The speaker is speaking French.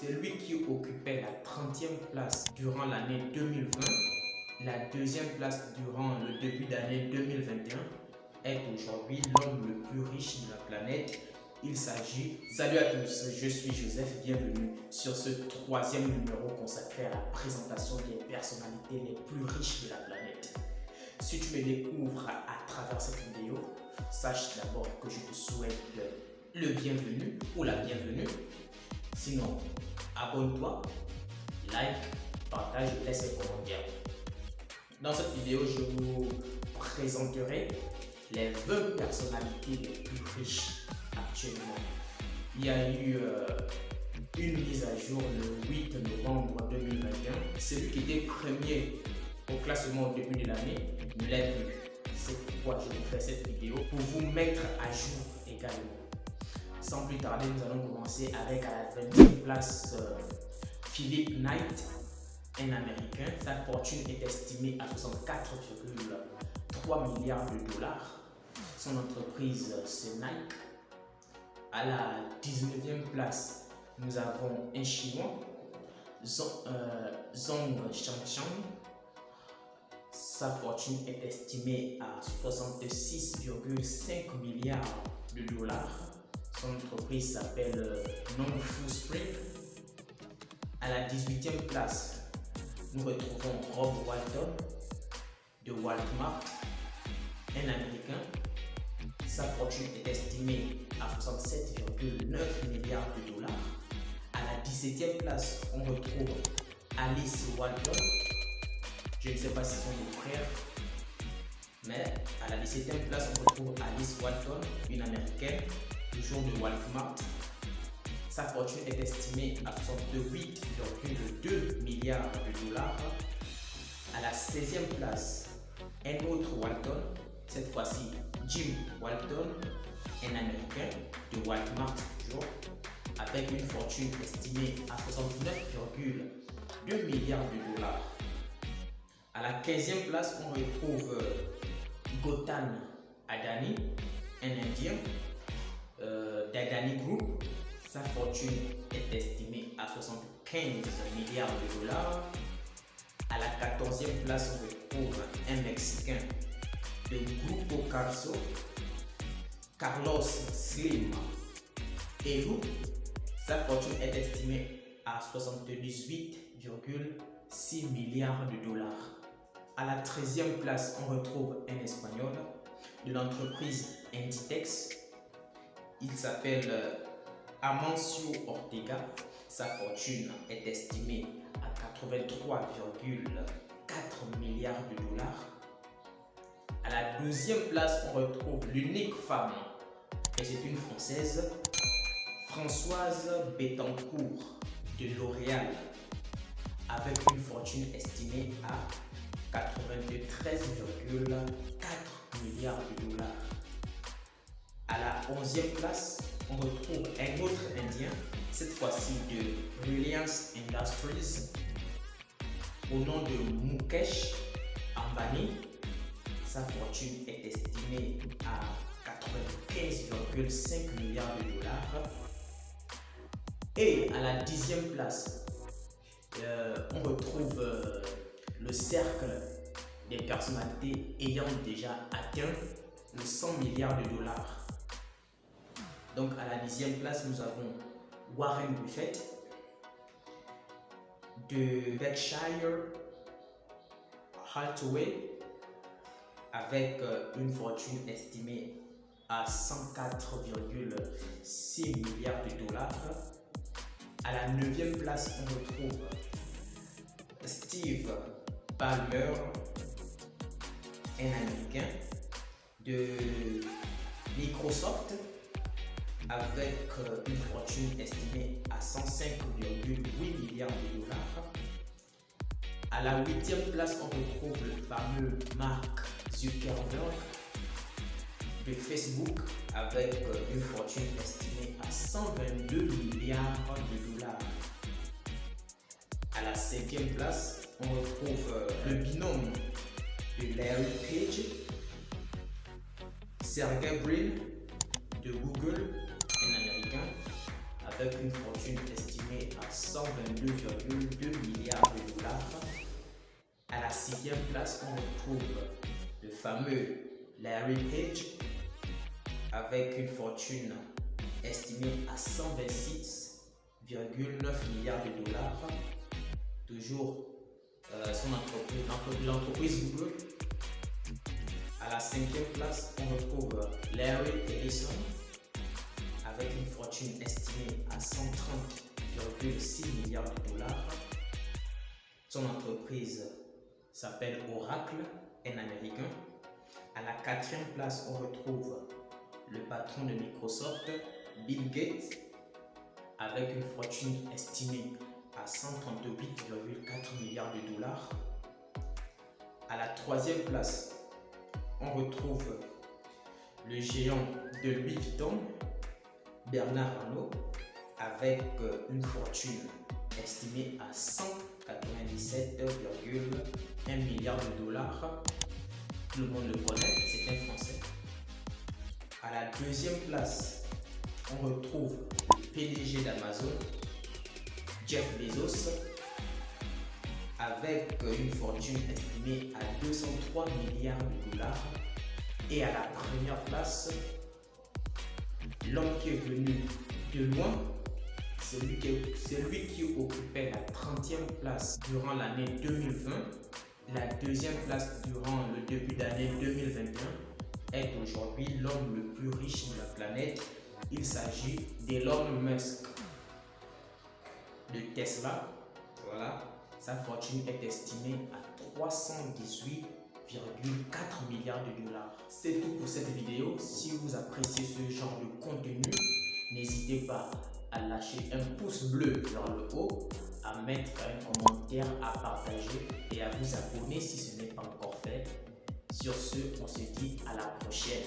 Celui qui occupait la 30e place durant l'année 2020, la deuxième place durant le début d'année 2021, est aujourd'hui l'homme le plus riche de la planète. Il s'agit... Salut à tous, je suis Joseph, bienvenue sur ce troisième numéro consacré à la présentation des personnalités les plus riches de la planète. Si tu me découvres à, travers cette vidéo, sache d'abord que je te souhaite le bienvenu ou la bienvenue. Sinon, abonne-toi, like, partage et laisse un commentaire. Dans cette vidéo, je vous présenterai les 20 personnalités les plus riches actuellement. Il y a eu euh, une mise à jour le 8 novembre 2021. Celui qui était premier au classement au début de l'année ne l'est plus. C'est pourquoi je vous fais cette vidéo pour vous mettre à jour également. Sans plus tarder, nous allons commencer avec à la 20e place euh, Philippe Knight, un Américain. Sa fortune est estimée à 64,3 milliards de dollars. Son entreprise, euh, c'est Nike. À la 19e place, nous avons un Chinois, Zong, euh. Sa fortune est estimée à 66,5 milliards de dollars. Son entreprise s'appelle euh, Non-Fu Spring. À la 18e place, nous retrouvons Rob Walton de Walmart, un Américain. Sa fortune est estimée à 67,9 milliards de dollars. À la 17e place, on retrouve Alice Walton. Je ne sais pas si ce sont des frères, mais à la 17e place, on retrouve Alice Walton, une américaine de Walmart. Sa fortune est estimée à 68,2 milliards de dollars. À la 16e place, un autre Walton, cette fois-ci Jim Walton, un Américain de Walmart toujours, avec une fortune estimée à 69,2 milliards de dollars. À la 15e place, on retrouve Gotan Adani, un Indien euh, Dadani Group, sa fortune est estimée à 75 milliards de dollars. À la 14e place, on retrouve un Mexicain de Grupo Carso, Carlos Slim Eru. Sa fortune est estimée à 78,6 milliards de dollars. À la 13e place, on retrouve un Espagnol de l'entreprise Inditex il s'appelle euh, Amancio Ortega. Sa fortune est estimée à 83,4 milliards de dollars. À la deuxième place, on retrouve l'unique femme, et c'est une Française, Françoise Bettencourt de L'Oréal, avec une fortune estimée à 93,4 milliards de dollars. À la 11e place, on retrouve un autre Indien, cette fois-ci de Reliance Industries, au nom de Mukesh Ambani. Sa fortune est estimée à 95,5 milliards de dollars. Et à la 10e place, euh, on retrouve euh, le cercle des personnalités ayant déjà atteint le 100 milliards de dollars. Donc à la dixième place, nous avons Warren Buffett de Berkshire Hathaway avec euh, une fortune estimée à 104,6 milliards de dollars. À la neuvième place, on retrouve Steve Ballmer, un Américain de Microsoft avec euh, une fortune estimée à 105,8 milliards de dollars. À la huitième place, on retrouve le fameux Mark Zuckerberg de Facebook avec euh, une fortune estimée à 122 milliards de dollars. À la cinquième place, on retrouve euh, le binôme de Larry Page, Sergey Brin de Google avec une fortune estimée à 122,2 milliards de dollars. À la sixième place, on retrouve le fameux Larry Page avec une fortune estimée à 126,9 milliards de dollars. Toujours euh, son entreprise, l'entreprise Google. À la cinquième place, on retrouve Larry Ellison avec une fortune estimée à 130,6 milliards de dollars. Son entreprise s'appelle Oracle, un américain. À la quatrième place, on retrouve le patron de Microsoft, Bill Gates, avec une fortune estimée à 138,4 milliards de dollars. À la troisième place, on retrouve le géant de Louis Vuitton, Bernard Arnault, avec euh, une fortune estimée à 197,1 milliards de dollars. Tout le monde le connaît, c'est un Français. À la deuxième place, on retrouve le PDG d'Amazon, Jeff Bezos, avec une fortune estimée à 203 milliards de dollars. Et à la première place, l'homme qui est venu de loin, celui qui, occupait la 30e place durant l'année 2020, la deuxième place durant le début d'année 2021, est aujourd'hui l'homme le plus riche de la planète. Il s'agit d'Elon Musk de Tesla. Voilà, sa fortune est estimée à 318,4 milliards de dollars. C'est tout pour cette vidéo. Si vous appréciez ce genre de contenu, n'hésitez pas à lâcher un pouce bleu vers le haut, à mettre un commentaire, à partager et à vous abonner si ce n'est pas encore fait. Sur ce, on se dit à la prochaine.